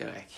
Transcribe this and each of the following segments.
go back.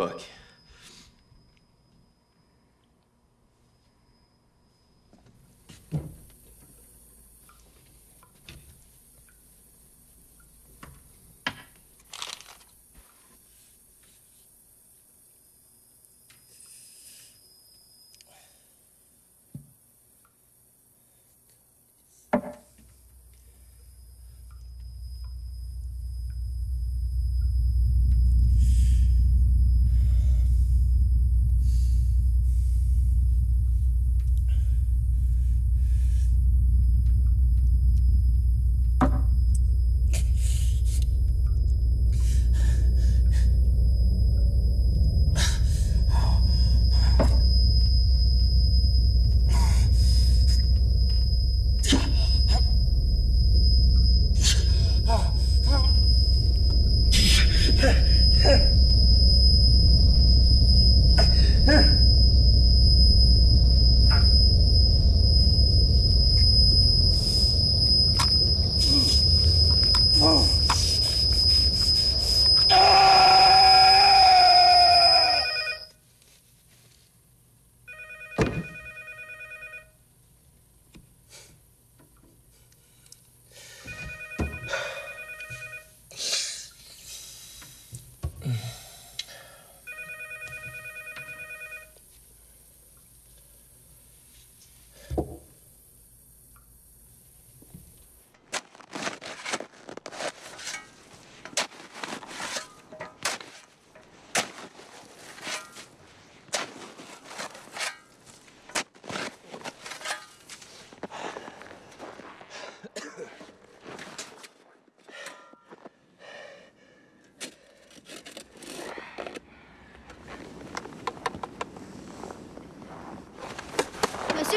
Fuck.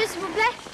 S'il vous plaît.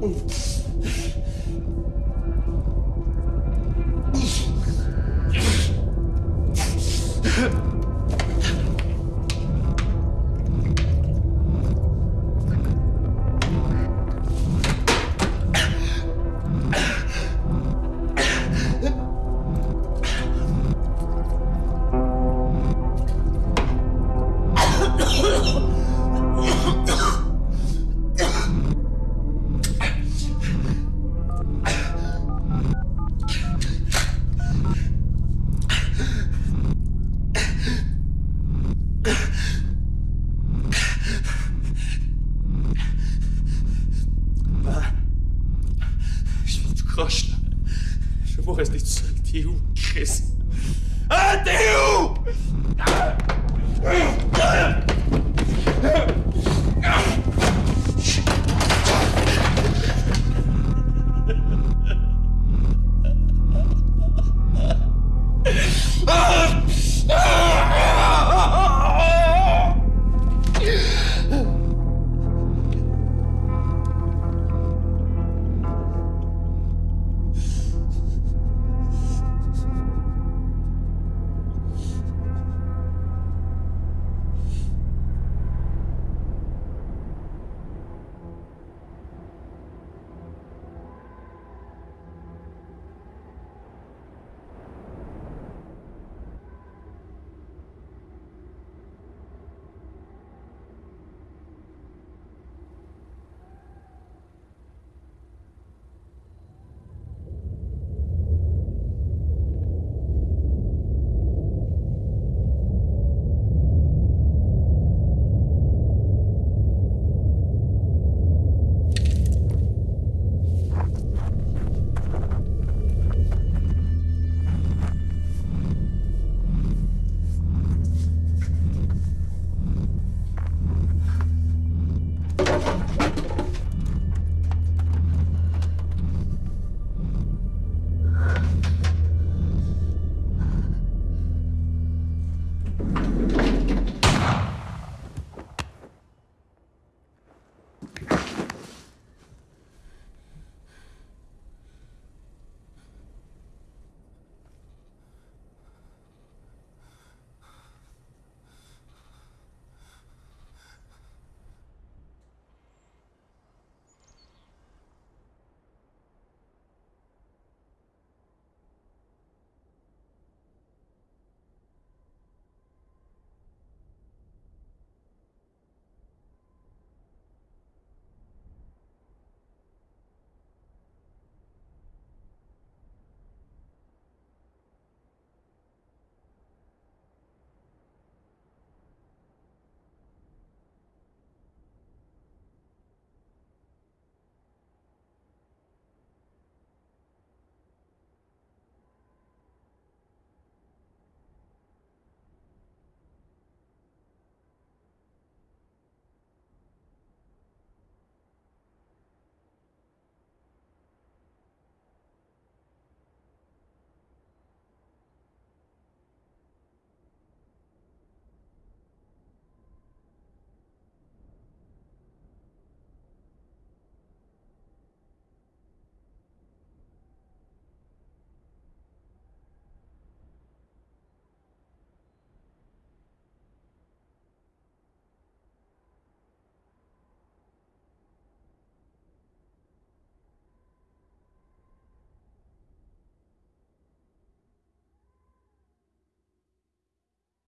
Um.